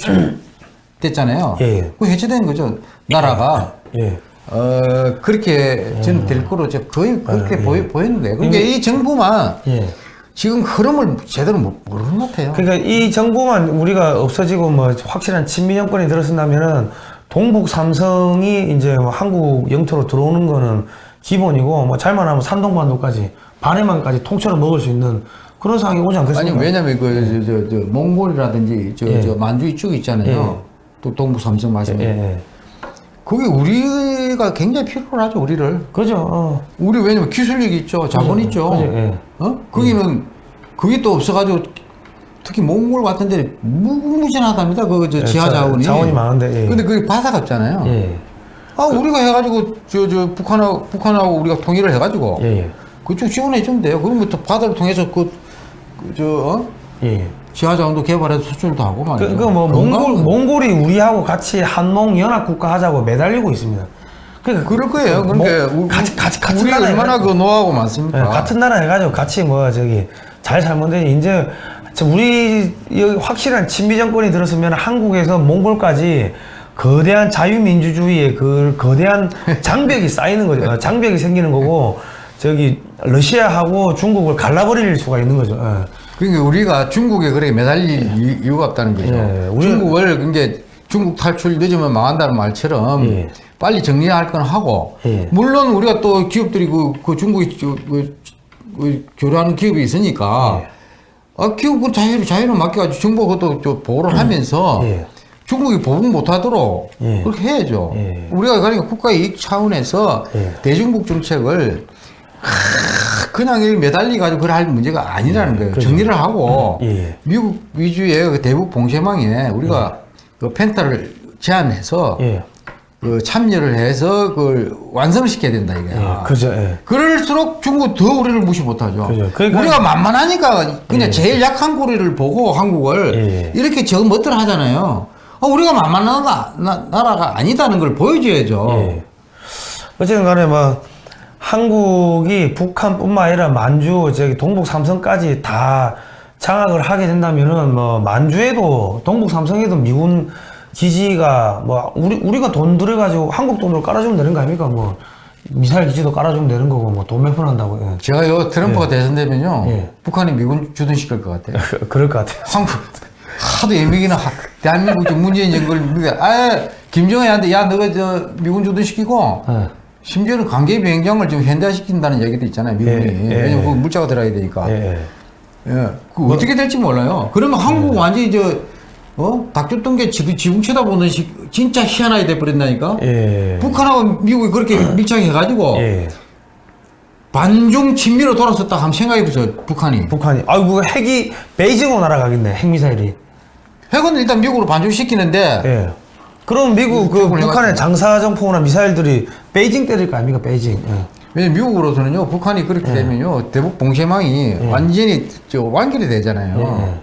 됐잖아요. 예. 그 해체된 거죠. 나라가 예. 어 그렇게 저는 될 거로 저 거의 그렇게 보이, 보였는데 그러니까 이 정부만 예. 지금 흐름을 제대로 못- 모르는 것 같아요. 그러니까 이 정부만 우리가 없어지고 뭐 확실한 친미 정권이 들어선다면은 동북 삼성이 이제 뭐 한국 영토로 들어오는 거는 기본이고 뭐 잘만 하면 산동반도까지 반해만까지 통째로 먹을 수 있는 그런 상황이 오지 아니 않겠습니까? 왜냐면 그저저 몽골이라든지 저 예. 저 만주 이 쪽 있잖아요. 또 동북 삼성 말씀. 예, 예. 그게 우리가 굉장히 필요하죠 우리를. 그죠. 어. 우리 왜냐면 기술력이 있죠, 자본 그죠, 있죠. 그죠, 예. 어? 거기는 그게 또 없어가지고 특히 몽골 같은 데 무궁무진하답니다. 그저 예, 지하 자- 자원이. 자원이 많은데, 예. 근데 그게 바다가 없잖아요. 예. 아 우리가 해가지고 저 저 북한하고 북한하고 우리가 통일을 해가지고 예, 예. 그쪽 지원해 주면 돼요. 그러면 또 바다를 통해서 그, 그 저, 어? 예. 지하자원도 개발해서 수출도 하고. 그, 그뭐 몽골 몽골이 우리하고 같이 한몽 연합 국가 하자고 매달리고 있습니다. 그러니까 그럴 거예요. 뭐, 그러니까 우- 같이 같이 같은 나라 얼마나 해가지고. 그 노하고 많습니까? 예, 같은 나라 해가지고 같이 뭐 저기 잘 살면 되지 이제 저 우리 여기 확실한 친미 정권이 들었으면 한국에서 몽골까지 거대한 자유민주주의의 그 거대한 장벽이 쌓이는 거죠. 어, 장벽이 생기는 거고 저기 러시아하고 중국을 갈라버릴 수가 있는 거죠. 예. 그러니까 우리가 중국에 그렇게 매달릴 이- 이유가 없다는 거죠. 예, 중국을 그게 중국 탈출 늦으면 망한다는 말처럼 예. 빨리 정리할 건 하고 예. 물론 우리가 또 기업들이 그, 그 중국에 저- 그, 그 교류하는 기업이 있으니까 예. 아, 기업은 자유를 자유를 맡겨가지고 정부가 그것도 좀 보호를 하면서 예. 중국이 보복 못하도록 예. 그렇게 해야죠. 예. 우리가 그러니까 국가 이익 차원에서 예. 대중국 정책을 하, 그냥 이 매달리 가지고 그럴 할 문제가 아니라는 거예요. 그렇죠. 정리를 하고 예, 예. 미국 위주의 그 대북 봉쇄망에 우리가 그 펜타를 제안해서 예. 그 참여를 해서 그걸 완성을 시켜야 된다 이거야. 예. 그죠. 예. 그럴수록 중국 더 우리를 무시 못하죠. 그죠. 그러니까- 우리가 만만하니까 그냥 예. 제일 약한 고리를 보고 한국을 예. 이렇게 저 멋들 하잖아요. 어, 우리가 만만한 나, 나, 나라가 아니다는 걸 보여줘야죠. 예. 어쨌든 간에 뭐 한국이 북한뿐만 아니라 만주 저기 동북 삼성까지 다 장악을 하게 된다면은 뭐 만주에도 동북 삼성에도 미군 기지가 뭐 우리 우리가 돈 들여 가지고 한국 돈으로 깔아주면 되는 거 아닙니까 뭐 미사일 기지도 깔아주면 되는 거고 뭐돈 몇푼 한다고 예. 제가 요 트럼프가 대선되면요 예. 북한이 미군 주둔시킬 것 같아요. 그럴 것 같아요. 한국 하도 예민이나 대한민국 저 문재인 정부를 아 김정은한테 야 너가 저 미군 주둔시키고 예. 심지어는 관계 비행장을 지금 현대화시킨다는 얘기도 있잖아요 미군이 예, 예, 왜냐면 예. 그 물자가 들어야 되니까 예, 예. 예, 그 어떻게 될지 몰라요. 그러면 한국 완전히 저, 어? 닭줬던 게 지, 지붕 쳐다보는 식, 진짜 희한하게 돼버린다니까? 예. 북한하고 미국이 그렇게 밀착해 가지고, 예. 반중 친미로 돌아섰다 하면 생각해보세요, 북한이. 북한이 아이고 핵이 베이징으로 날아가겠네 핵미사일이. 핵은 일단 미국으로 반죽시키는데, 예. 그럼 미국 그 미국을 북한의. 장사정포나 미사일들이 베이징 때릴 거 아닙니까 베이징. 예. 왜냐면 미국으로서는요, 북한이 그렇게 되면요, 대북 봉쇄망이 완전히 저 완결이 되잖아요. 예.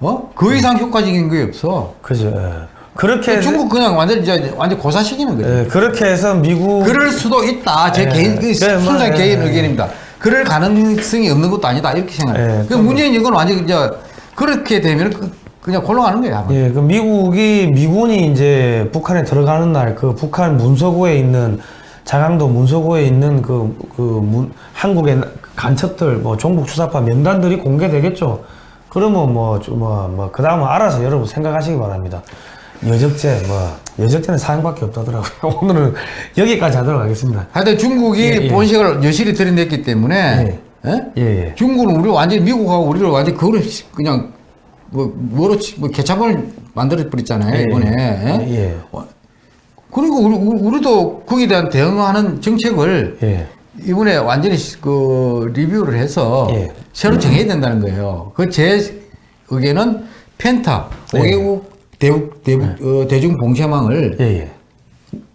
어? 그 이상 효과적인 게 없어. 그죠. 예. 그렇게 중국 그냥 완전, 이제 완전 고사시키는 거죠. 예, 그렇게 해서 미국 그럴 수도 있다. 제 예. 개인, 그 네, 뭐, 순수한 예, 개인 예. 의견입니다. 그럴 가능성이 없는 것도 아니다. 이렇게 생각해요. 예, 그 문재인 이건 완전 이제 그렇게 되면 그- 그냥 곤란하는 거야. 아마. 예, 그 미국이 미군이 이제 북한에 들어가는 날 그 북한 문서고에 있는 자강도 문서고에 있는 그, 그 문, 한국의 간첩들 뭐 종북 추사파 명단들이 공개되겠죠. 그러면 뭐, 좀 뭐, 뭐, 그 다음은 알아서 여러분 생각하시기 바랍니다. 여적죄, 뭐, 여적죄는 사형밖에 없다더라고요. 오늘은 여기까지 하도록 하겠습니다. 하여튼 중국이 예, 예. 본색을 여실히 들여냈기 때문에 예? 예, 예. 중국은 우리 완전 히 미국하고 우리를 완전 히 그걸 그냥 뭐 뭐로 치- 뭐 개차반을 만들어 버렸잖아요 예, 이번에. 예. 예. 그리고 우리, 우리- 우리 도 거기에 대한 대응하는 정책을 예. 이번에 완전히 시- 그 리뷰를 해서 예. 새로 정해야 된다는 거예요. 그 제 의견은 펜타 네. 5개국 대북, 대북 어, 대중 봉쇄망을 예, 예.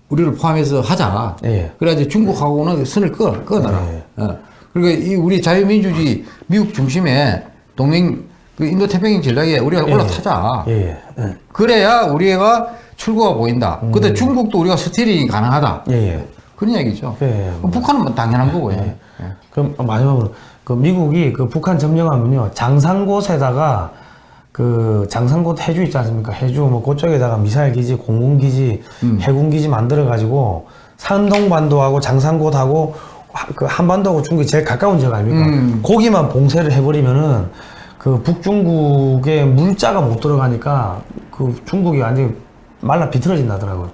우리를 포함해서 하자. 예. 그래야지 중국하고는 선을 끊, 끊어라. 예. 어. 그러니까 이 우리 자유민주주의 미국 중심의 동맹 그 인도 태평양 전략에 우리가 올라타자. 예, 예. 예. 그래야 우리가 출구가 보인다. 근데 중국도 우리가 스티링이 가능하다. 예, 예. 그런 얘기죠. 예, 북한은 뭐 당연한 거고요. 예. 그럼 마지막으로 그 미국이 그 북한 점령하면요 장산곳에다가 그 장산곳 해주 있지 않습니까? 해주 뭐 그쪽에다가 미사일 기지, 공군 기지, 해군 기지 만들어 가지고 산동반도하고 장산곳하고 하- 그 한반도하고 중국이 제일 가까운 지역 아닙니까? 음. 거기만 봉쇄를 해버리면은 그 북중국의 물자가 못 들어가니까 그 중국이 완전히 말라 비틀어진다더라고요.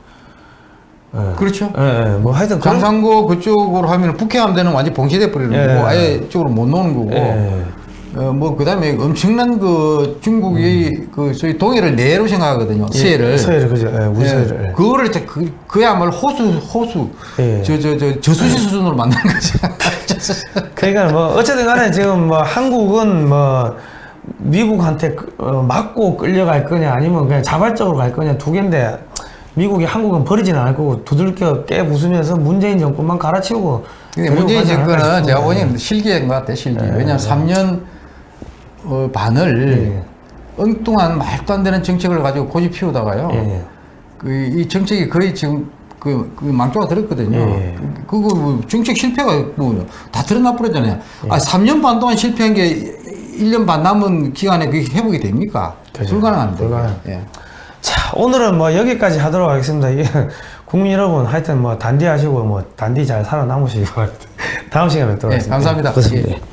예. 그렇죠. 예, 예. 뭐 하여튼 그런- 장산고 그쪽으로 하면 북해함대는 완전 봉쇄돼 버리는 예. 거고 아예 이쪽으로 못 노는 거고 예. 어, 뭐 그다음에 엄청난 그 중국이 그 소위 동해를 내로 생각하거든요 서해를 예, 서해를 그죠. 예, 우리 예, 서해를. 예. 그거를 이제 그 그야말로 호수 호수 예. 저저 저 저수지 수준으로 만든 거죠. 그러니까 뭐 어쨌든 간에 지금 뭐 한국은 뭐 미국한테 그- 어, 맞고 끌려갈 거냐 아니면 그냥 자발적으로 갈 거냐 두 개인데 미국이 한국은 버리지는 않을 거고 두들겨 깨 부수면서 문재인 정권만 갈아치우고 근데 문재인 정권은 제가. 보기에는 실기인 것 같아요, 실기. 왜냐하면 3년 어, 반을 예. 엉뚱한 말도 안 되는 정책을 가지고 고집 피우다가요. 예. 그, 이 정책이 거의 지금 그, 그 망조가 들었거든요. 예. 그, 그거 뭐 정책 실패가 뭐 다 드러나 버렸잖아요. 예. 아, 3년 반 동안 실패한 게 1년 반 남은 기간에 그게 회복이 됩니까? 그죠. 불가능한데. 불가능. 예. 자, 오늘은 뭐 여기까지 하도록 하겠습니다. 국민 여러분 하여튼 뭐 단디하시고 뭐 단디 잘 살아남으시기 바랍니다. 다음 시간에 뵙도록 예, 하겠습니다. 감사합니다. 고맙습니다. 예.